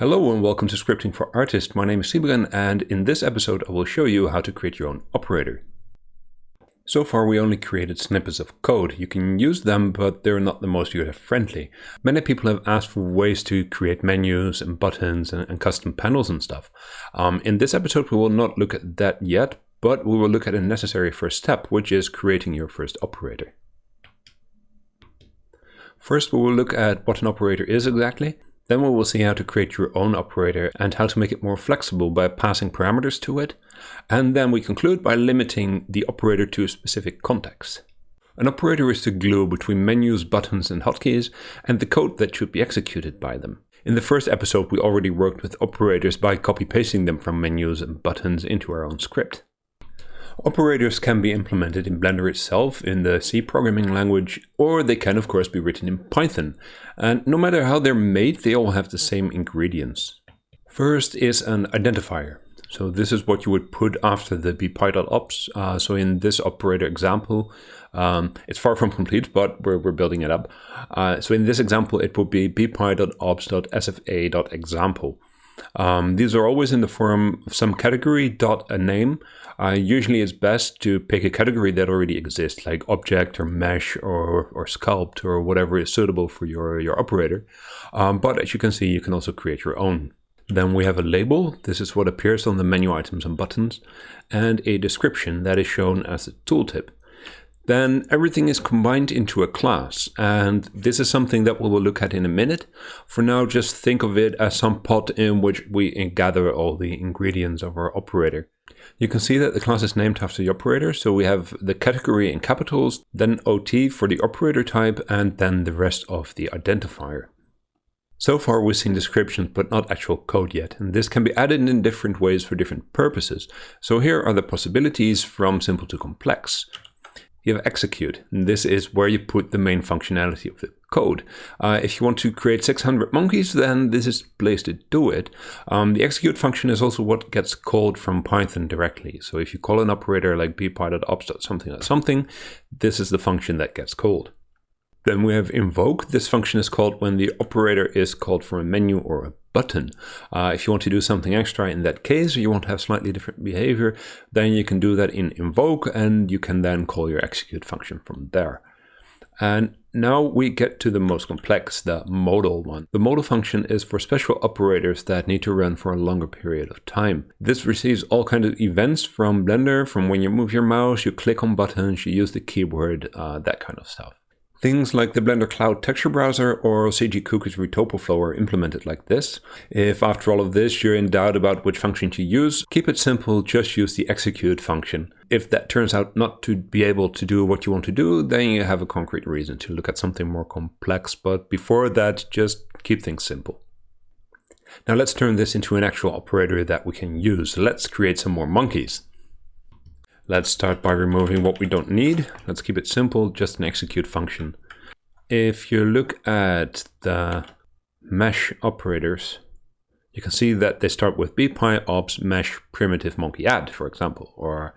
Hello and welcome to Scripting for Artists. My name is Sybren and in this episode I will show you how to create your own operator. So far we only created snippets of code. You can use them but they're not the most user-friendly. Many people have asked for ways to create menus and buttons and, and custom panels and stuff. Um, in this episode we will not look at that yet, but we will look at a necessary first step, which is creating your first operator. First we will look at what an operator is exactly. Then we will see how to create your own operator and how to make it more flexible by passing parameters to it. And then we conclude by limiting the operator to a specific context. An operator is the glue between menus, buttons and hotkeys and the code that should be executed by them. In the first episode we already worked with operators by copy-pasting them from menus and buttons into our own script. Operators can be implemented in Blender itself in the C programming language, or they can of course be written in Python. And no matter how they're made, they all have the same ingredients. First is an identifier. So this is what you would put after the bpy.ops. Uh, so in this operator example, um, it's far from complete, but we're, we're building it up. Uh, so in this example, it would be bpy.ops.sfa.example. Um, these are always in the form of some category dot a name. Uh, usually it's best to pick a category that already exists, like object or mesh or, or sculpt or whatever is suitable for your, your operator. Um, but as you can see, you can also create your own. Then we have a label, this is what appears on the menu items and buttons, and a description that is shown as a tooltip then everything is combined into a class. And this is something that we will look at in a minute. For now, just think of it as some pot in which we gather all the ingredients of our operator. You can see that the class is named after the operator. So we have the category in capitals, then OT for the operator type, and then the rest of the identifier. So far we've seen descriptions but not actual code yet, and this can be added in different ways for different purposes. So here are the possibilities from simple to complex you have execute. And this is where you put the main functionality of the code. Uh, if you want to create 600 monkeys, then this is the place to do it. Um, the execute function is also what gets called from Python directly. So if you call an operator like bpy.ops.something something, this is the function that gets called. Then we have invoke. This function is called when the operator is called from a menu or a button. Uh, if you want to do something extra in that case, or you want to have slightly different behavior, then you can do that in invoke and you can then call your execute function from there. And now we get to the most complex, the modal one. The modal function is for special operators that need to run for a longer period of time. This receives all kinds of events from Blender, from when you move your mouse, you click on buttons, you use the keyboard, uh, that kind of stuff. Things like the Blender Cloud Texture Browser or CG Cookies ReTopoFlow are implemented like this. If after all of this you're in doubt about which function to use, keep it simple, just use the execute function. If that turns out not to be able to do what you want to do, then you have a concrete reason to look at something more complex, but before that, just keep things simple. Now let's turn this into an actual operator that we can use. Let's create some more monkeys. Let's start by removing what we don't need. Let's keep it simple, just an execute function. If you look at the mesh operators, you can see that they start with bpy ops mesh primitive monkey add, for example, or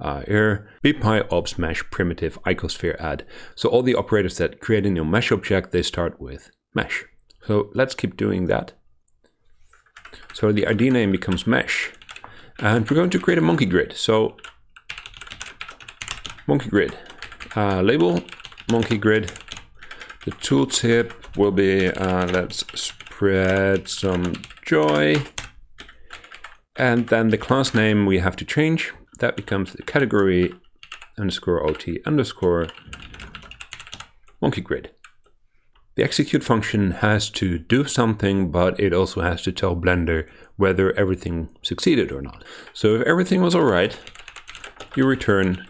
uh, here bpy ops mesh primitive icosphere add. So all the operators that create a new mesh object, they start with mesh. So let's keep doing that. So the ID name becomes mesh. And we're going to create a monkey grid. So monkey grid. Uh, label, monkey grid. The tooltip will be, uh, let's spread some joy. And then the class name we have to change. That becomes the category underscore OT underscore monkey grid. The execute function has to do something, but it also has to tell Blender whether everything succeeded or not. So if everything was all right, you return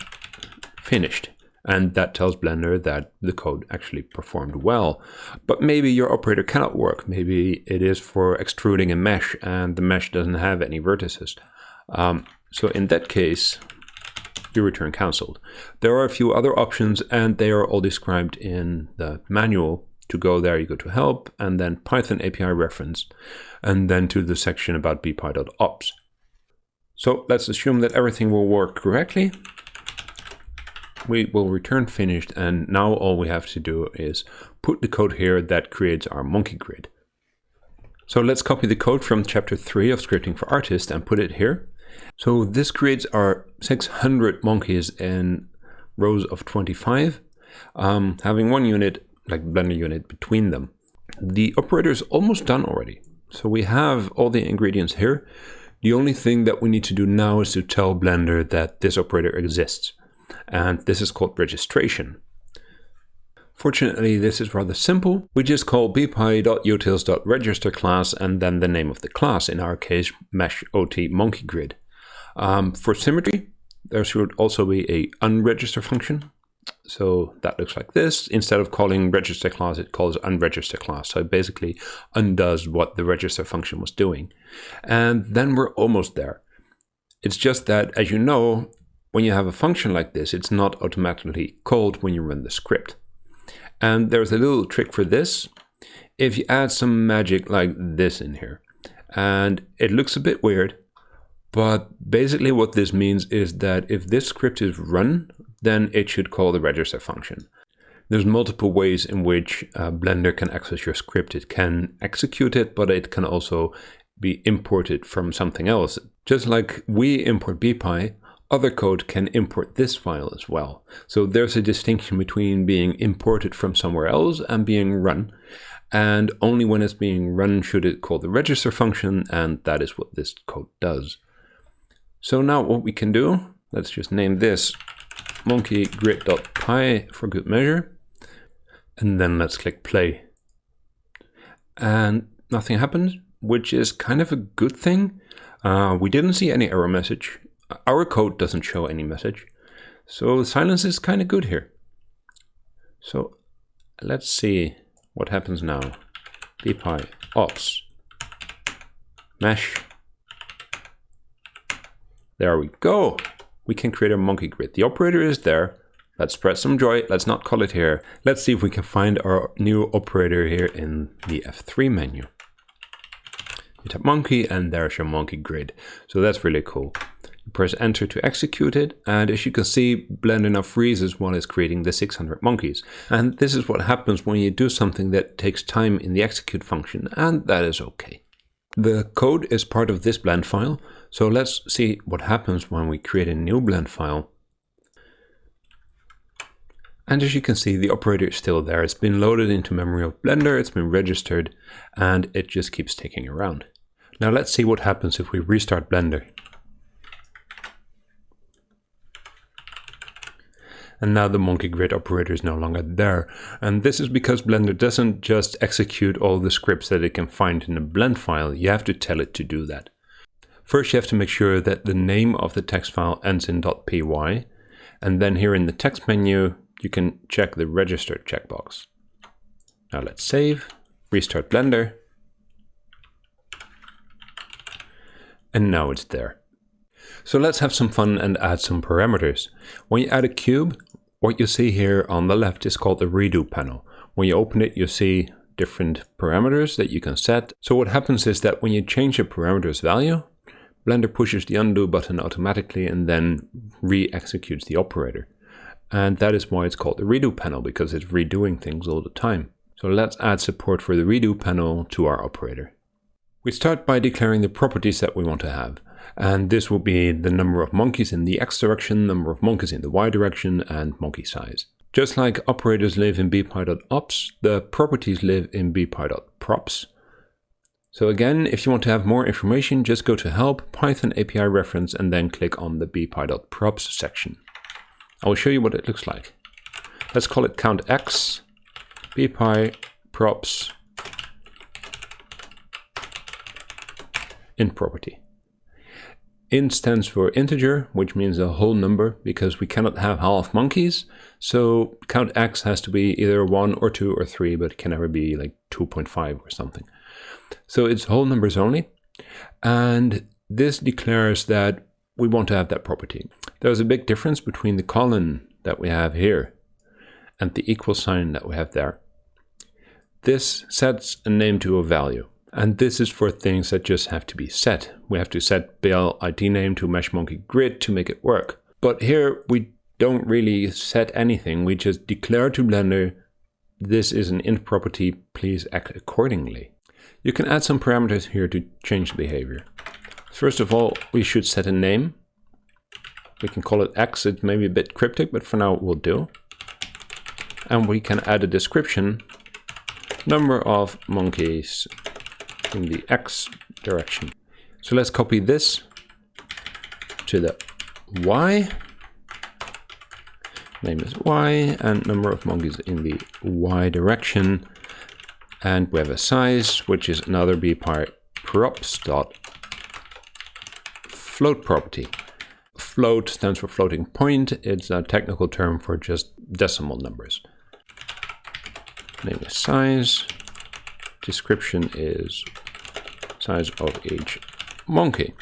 finished. And that tells Blender that the code actually performed well. But maybe your operator cannot work. Maybe it is for extruding a mesh and the mesh doesn't have any vertices. Um, so in that case, you return cancelled. There are a few other options and they are all described in the manual. To go there, you go to help and then Python API reference and then to the section about bpy.ops. So let's assume that everything will work correctly we will return finished and now all we have to do is put the code here that creates our monkey grid. So let's copy the code from chapter 3 of Scripting for Artists and put it here. So this creates our 600 monkeys in rows of 25, um, having one unit, like Blender unit, between them. The operator is almost done already. So we have all the ingredients here. The only thing that we need to do now is to tell Blender that this operator exists. And this is called registration. Fortunately, this is rather simple. We just call bpy.utils.register class and then the name of the class, in our case, mesh ot monkey grid. Um, for symmetry, there should also be a unregister function. So that looks like this. Instead of calling register class, it calls unregister class. So it basically undoes what the register function was doing. And then we're almost there. It's just that, as you know, when you have a function like this, it's not automatically called when you run the script. And there's a little trick for this. If you add some magic like this in here, and it looks a bit weird, but basically what this means is that if this script is run, then it should call the register function. There's multiple ways in which uh, Blender can access your script. It can execute it, but it can also be imported from something else. Just like we import bpy, other code can import this file as well. So there's a distinction between being imported from somewhere else and being run. And only when it's being run should it call the register function, and that is what this code does. So now what we can do, let's just name this monkey grid.py for good measure. And then let's click play. And nothing happened, which is kind of a good thing. Uh, we didn't see any error message. Our code doesn't show any message. So silence is kind of good here. So let's see what happens now. bpy ops mesh there we go. We can create a monkey grid. The operator is there. Let's spread some joy. Let's not call it here. Let's see if we can find our new operator here in the F3 menu. You tap monkey and there's your monkey grid. So that's really cool. Press enter to execute it. And as you can see, Blender now freezes while it's creating the 600 monkeys. And this is what happens when you do something that takes time in the execute function. And that is okay. The code is part of this blend file. So let's see what happens when we create a new blend file. And as you can see, the operator is still there. It's been loaded into memory of Blender, it's been registered, and it just keeps ticking around. Now let's see what happens if we restart Blender. And now the monkey grid operator is no longer there. And this is because Blender doesn't just execute all the scripts that it can find in a blend file. You have to tell it to do that. First, you have to make sure that the name of the text file ends in .py. And then here in the text menu, you can check the register checkbox. Now let's save, restart Blender. And now it's there. So let's have some fun and add some parameters. When you add a cube, what you see here on the left is called the redo panel. When you open it, you see different parameters that you can set. So what happens is that when you change a parameter's value, Blender pushes the undo button automatically and then re-executes the operator. And that is why it's called the redo panel, because it's redoing things all the time. So let's add support for the redo panel to our operator. We start by declaring the properties that we want to have. And this will be the number of monkeys in the x direction, number of monkeys in the y direction, and monkey size. Just like operators live in bpy.ops, the properties live in bpy.props. So again, if you want to have more information, just go to help, Python API reference, and then click on the bpy.props section. I will show you what it looks like. Let's call it count x, bpy props int property. Int stands for integer, which means a whole number because we cannot have half monkeys. So count x has to be either 1 or 2 or 3, but it can never be like 2.5 or something. So it's whole numbers only. And this declares that we want to have that property. There's a big difference between the colon that we have here and the equal sign that we have there. This sets a name to a value. And this is for things that just have to be set. We have to set BL ID name to mesh monkey grid to make it work. But here we don't really set anything. We just declare to Blender, this is an int property, please act accordingly. You can add some parameters here to change the behavior. First of all, we should set a name. We can call it X. It may be a bit cryptic, but for now it will do. And we can add a description. Number of monkeys in the X direction. So let's copy this to the Y. Name is Y and number of monkeys in the Y direction. And we have a size, which is another bpy props dot float property. Float stands for floating point. It's a technical term for just decimal numbers. Name is size. Description is size of each monkey.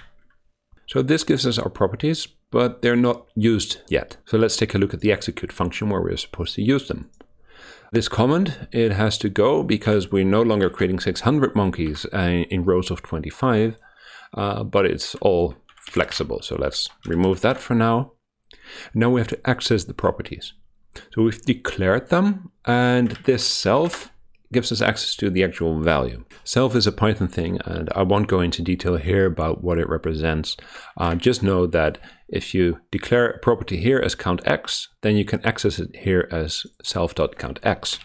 So this gives us our properties, but they're not used yet. So let's take a look at the execute function where we're supposed to use them. This comment, it has to go because we're no longer creating 600 monkeys uh, in rows of 25, uh, but it's all flexible. So let's remove that for now. Now we have to access the properties. So we've declared them and this self gives us access to the actual value. Self is a Python thing, and I won't go into detail here about what it represents. Uh, just know that if you declare a property here as countx, then you can access it here as self.countx.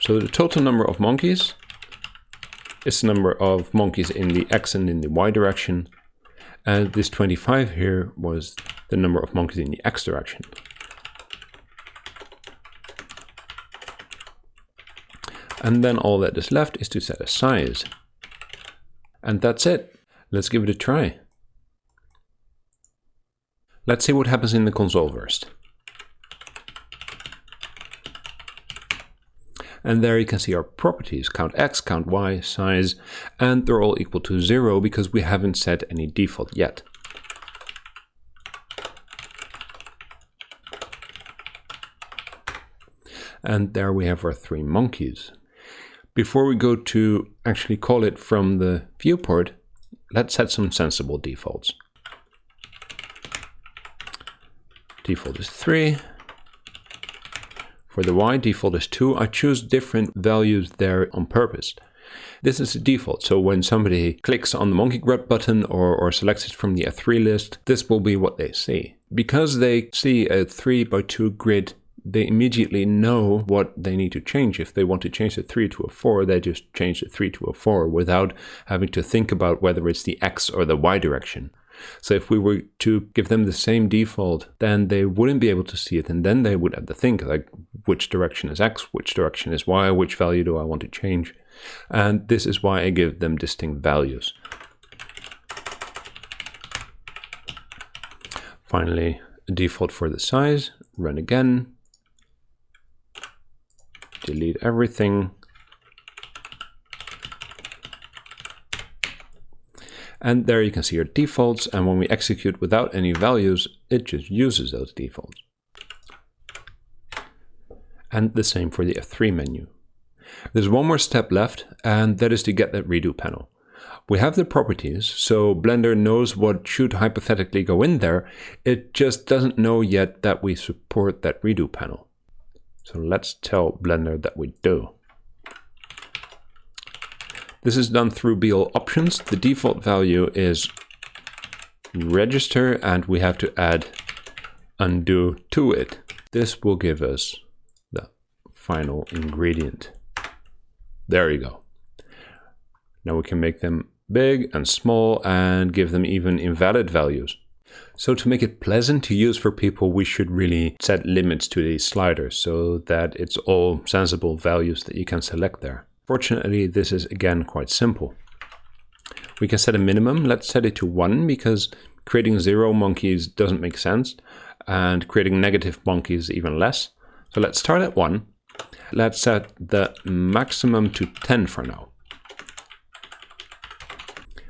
So the total number of monkeys is the number of monkeys in the x and in the y direction. And this 25 here was the number of monkeys in the x direction. And then all that is left is to set a size. And that's it. Let's give it a try. Let's see what happens in the console first. And there you can see our properties, count x, count y, size, and they're all equal to zero because we haven't set any default yet. And there we have our three monkeys. Before we go to actually call it from the viewport, let's set some sensible defaults. Default is 3. For the Y, default is 2. I choose different values there on purpose. This is a default, so when somebody clicks on the monkey grid button or, or selects it from the F3 list, this will be what they see. Because they see a 3 by 2 grid they immediately know what they need to change. If they want to change the 3 to a 4, they just change the 3 to a 4 without having to think about whether it's the x or the y direction. So if we were to give them the same default, then they wouldn't be able to see it. And then they would have to think like, which direction is x, which direction is y, which value do I want to change? And this is why I give them distinct values. Finally, a default for the size, run again, delete everything. And there you can see your defaults. And when we execute without any values, it just uses those defaults. And the same for the F3 menu. There's one more step left, and that is to get that redo panel. We have the properties, so Blender knows what should hypothetically go in there. It just doesn't know yet that we support that redo panel. So let's tell Blender that we do. This is done through BL options. The default value is register and we have to add undo to it. This will give us the final ingredient. There you go. Now we can make them big and small and give them even invalid values. So to make it pleasant to use for people, we should really set limits to these sliders so that it's all sensible values that you can select there. Fortunately, this is again quite simple. We can set a minimum. Let's set it to one because creating zero monkeys doesn't make sense and creating negative monkeys even less. So let's start at one. Let's set the maximum to 10 for now.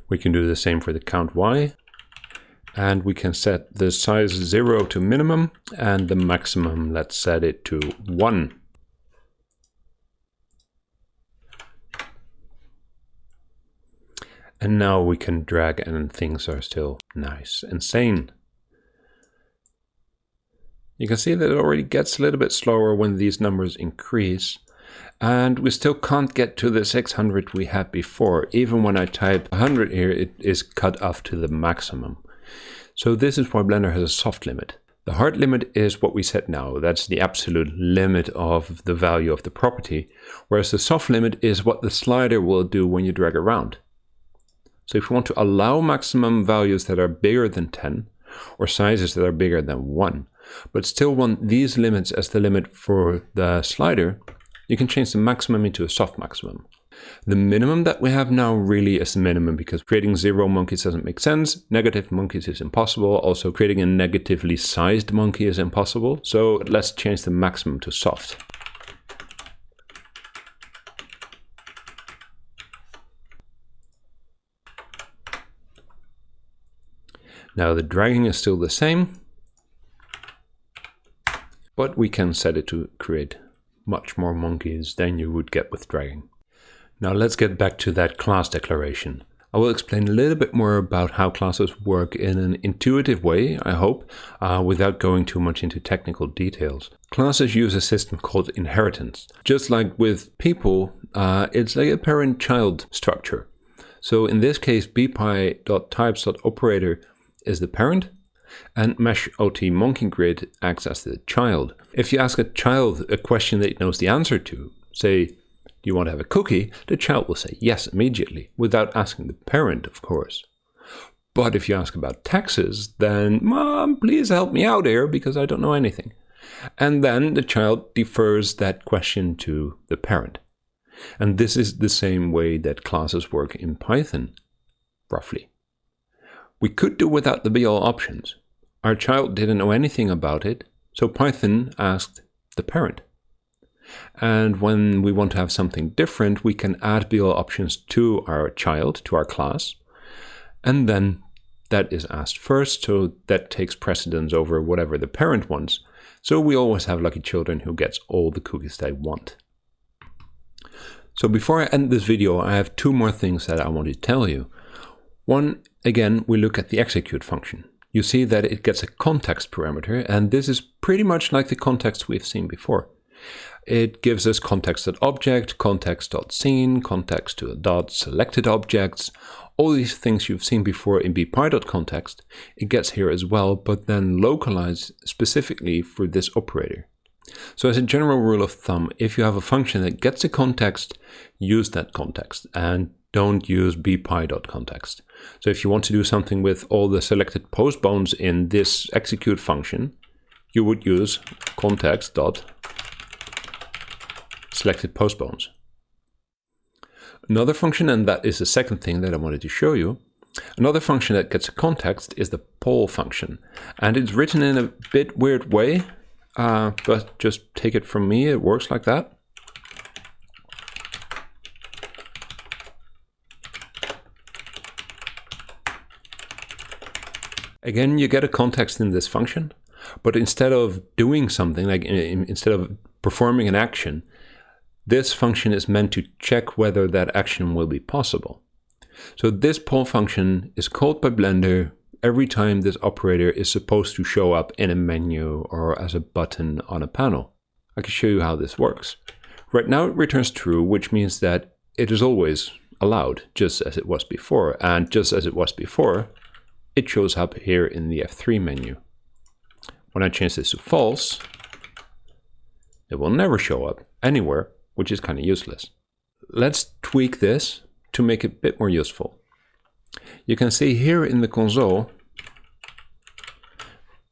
We can do the same for the count y and we can set the size 0 to minimum and the maximum let's set it to 1 and now we can drag and things are still nice and sane you can see that it already gets a little bit slower when these numbers increase and we still can't get to the 600 we had before. Even when I type 100 here, it is cut off to the maximum. So this is why Blender has a soft limit. The hard limit is what we set now. That's the absolute limit of the value of the property. Whereas the soft limit is what the slider will do when you drag around. So if you want to allow maximum values that are bigger than 10, or sizes that are bigger than 1, but still want these limits as the limit for the slider, you can change the maximum into a soft maximum. The minimum that we have now really is the minimum because creating zero monkeys doesn't make sense. Negative monkeys is impossible. Also creating a negatively sized monkey is impossible. So let's change the maximum to soft. Now the dragging is still the same, but we can set it to create much more monkeys than you would get with dragging. Now let's get back to that class declaration. I will explain a little bit more about how classes work in an intuitive way, I hope, uh, without going too much into technical details. Classes use a system called inheritance. Just like with people, uh, it's like a parent-child structure. So in this case, bpy.types.operator is the parent, and mesh ot monkey grid acts as the child. If you ask a child a question that it knows the answer to, say, do you want to have a cookie? The child will say yes immediately, without asking the parent, of course. But if you ask about taxes, then, Mom, please help me out here because I don't know anything. And then the child defers that question to the parent. And this is the same way that classes work in Python, roughly. We could do without the BL options, our child didn't know anything about it, so Python asked the parent. And when we want to have something different, we can add BL options to our child, to our class, and then that is asked first, so that takes precedence over whatever the parent wants. So we always have lucky children who gets all the cookies they want. So before I end this video, I have two more things that I want to tell you. One, again, we look at the execute function you see that it gets a context parameter, and this is pretty much like the context we've seen before. It gives us context.object, context.scene, context to dot selected objects, all these things you've seen before in bpy.context, it gets here as well, but then localized specifically for this operator. So as a general rule of thumb, if you have a function that gets a context, use that context and don't use bpy.context. So if you want to do something with all the selected pose bones in this execute function, you would use context dot selected pose bones. Another function, and that is the second thing that I wanted to show you, another function that gets a context is the poll function. And it's written in a bit weird way, uh, but just take it from me, it works like that. Again, you get a context in this function, but instead of doing something, like instead of performing an action, this function is meant to check whether that action will be possible. So this poll function is called by Blender every time this operator is supposed to show up in a menu or as a button on a panel. I can show you how this works. Right now it returns true, which means that it is always allowed, just as it was before. And just as it was before, it shows up here in the F3 menu. When I change this to false, it will never show up anywhere, which is kind of useless. Let's tweak this to make it a bit more useful. You can see here in the console,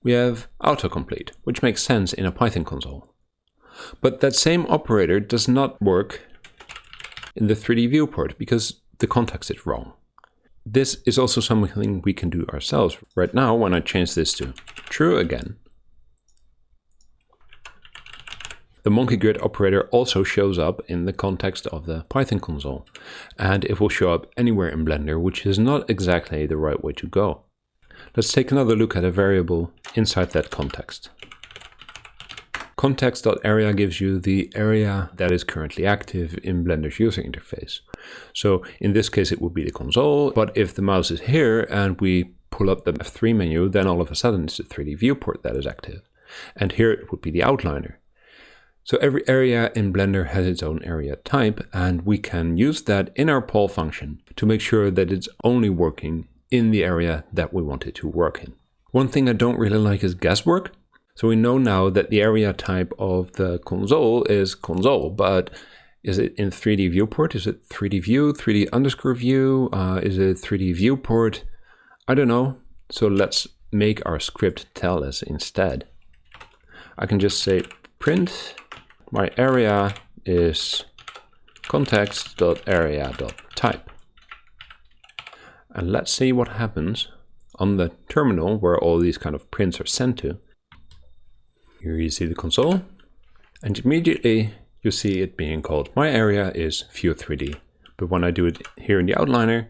we have autocomplete, which makes sense in a Python console. But that same operator does not work in the 3D viewport because the context is wrong. This is also something we can do ourselves. Right now, when I change this to true again, the monkey grid operator also shows up in the context of the Python console, and it will show up anywhere in Blender, which is not exactly the right way to go. Let's take another look at a variable inside that context. Context.area gives you the area that is currently active in Blender's user interface. So in this case, it would be the console, but if the mouse is here and we pull up the F3 menu, then all of a sudden it's the 3D viewport that is active. And here it would be the outliner. So every area in Blender has its own area type, and we can use that in our poll function to make sure that it's only working in the area that we want it to work in. One thing I don't really like is guesswork. So we know now that the area type of the console is console, but is it in 3D viewport? Is it 3D view, 3D underscore view? Uh, is it 3D viewport? I don't know. So let's make our script tell us instead. I can just say print my area is context.area.type. And let's see what happens on the terminal where all these kind of prints are sent to. Here you see the console and immediately you see it being called my area is view 3D. But when I do it here in the outliner,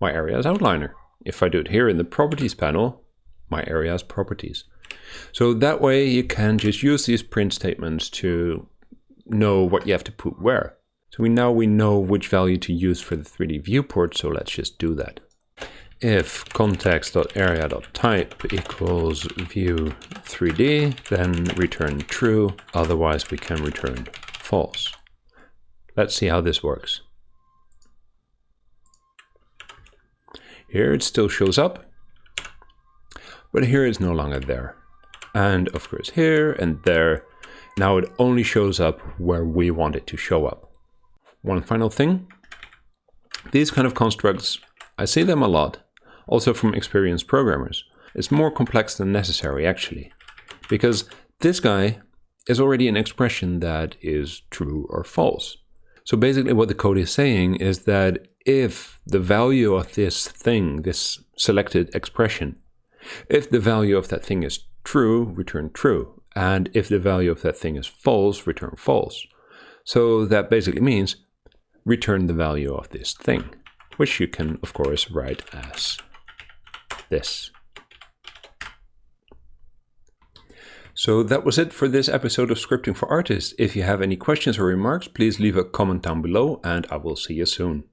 my area is outliner. If I do it here in the properties panel, my area is properties. So that way you can just use these print statements to know what you have to put where. So we now we know which value to use for the 3D viewport, so let's just do that. If context.area.type equals view 3D, then return true, otherwise we can return false. Let's see how this works. Here it still shows up, but here it's no longer there. And of course here and there, now it only shows up where we want it to show up. One final thing, these kind of constructs, I see them a lot, also from experienced programmers. It's more complex than necessary actually, because this guy is already an expression that is true or false. So basically what the code is saying is that if the value of this thing, this selected expression, if the value of that thing is true, return true. And if the value of that thing is false, return false. So that basically means return the value of this thing, which you can, of course, write as this. So that was it for this episode of Scripting for Artists. If you have any questions or remarks, please leave a comment down below and I will see you soon.